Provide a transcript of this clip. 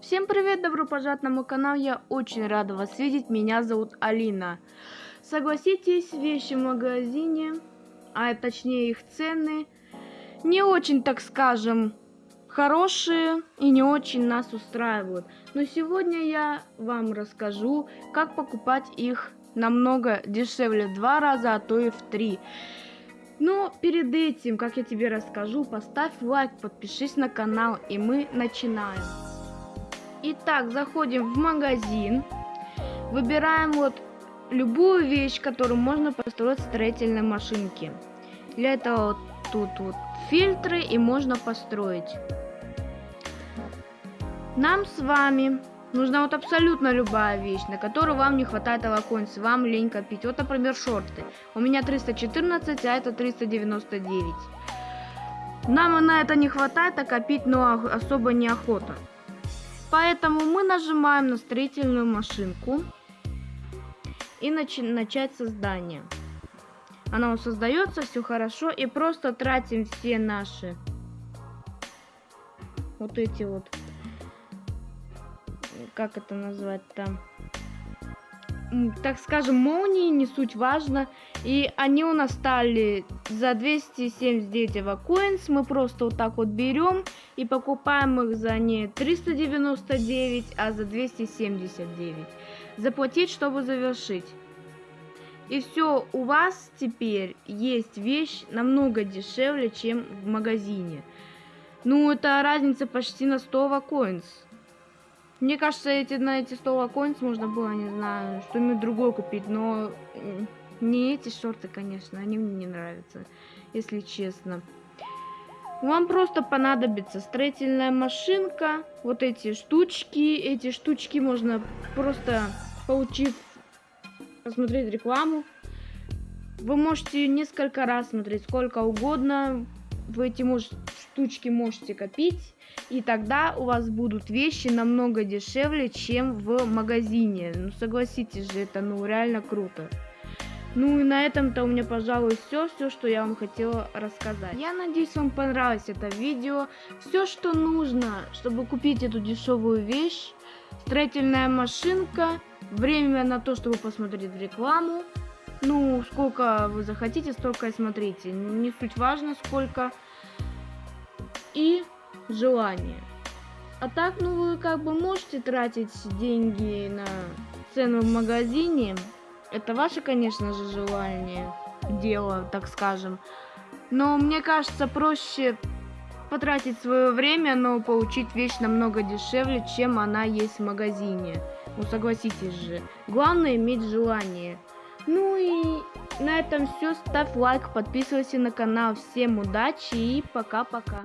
Всем привет, добро пожаловать на мой канал, я очень рада вас видеть, меня зовут Алина. Согласитесь, вещи в магазине, а точнее их цены, не очень, так скажем, хорошие и не очень нас устраивают. Но сегодня я вам расскажу, как покупать их намного дешевле, в два раза, а то и в три. Но перед этим, как я тебе расскажу, поставь лайк, подпишись на канал, и мы начинаем. Итак, заходим в магазин, выбираем вот любую вещь, которую можно построить в строительной машинке. Для этого вот тут вот фильтры и можно построить. Нам с вами нужна вот абсолютно любая вещь, на которую вам не хватает аваконс, вам лень копить. Вот, например, шорты. У меня 314, а это 399. Нам на это не хватает, а копить, но особо неохота. Поэтому мы нажимаем на строительную машинку и начи начать создание. Она создается, все хорошо, и просто тратим все наши вот эти вот, как это назвать там, так скажем, молнии, не суть важно. И они у нас стали за 279 эвакоинс. Мы просто вот так вот берем и покупаем их за не 399, а за 279. Заплатить, чтобы завершить. И все, у вас теперь есть вещь намного дешевле, чем в магазине. Ну, это разница почти на 100 эвакоинс. Мне кажется, эти, на эти 100 коинс можно было, не знаю, что-нибудь другое купить, но не эти шорты, конечно, они мне не нравятся, если честно. Вам просто понадобится строительная машинка, вот эти штучки, эти штучки можно просто получив, посмотреть рекламу. Вы можете несколько раз смотреть сколько угодно, вы эти мож штучки можете копить и тогда у вас будут вещи намного дешевле, чем в магазине. Ну, согласитесь же, это ну реально круто. Ну и на этом-то у меня, пожалуй, все, все, что я вам хотела рассказать. Я надеюсь, вам понравилось это видео. Все, что нужно, чтобы купить эту дешевую вещь, строительная машинка, время на то, чтобы посмотреть рекламу. Ну, сколько вы захотите, столько и смотрите. Не суть важно, сколько. И желание. А так, ну вы как бы можете тратить деньги на цену в магазине. Это ваше, конечно же, желание, дело, так скажем. Но мне кажется, проще потратить свое время, но получить вещь намного дешевле, чем она есть в магазине. Ну согласитесь же. Главное иметь желание. Ну и на этом все. Ставь лайк, подписывайся на канал. Всем удачи и пока-пока.